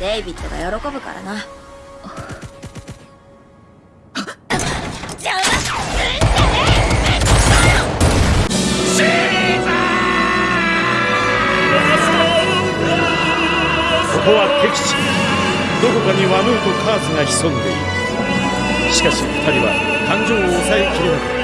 デイビッドが喜ぶからな。邪魔すんここは敵地。どこかにワムーとカーズが潜んでいる。しかし二人は感情を抑えきれなかった。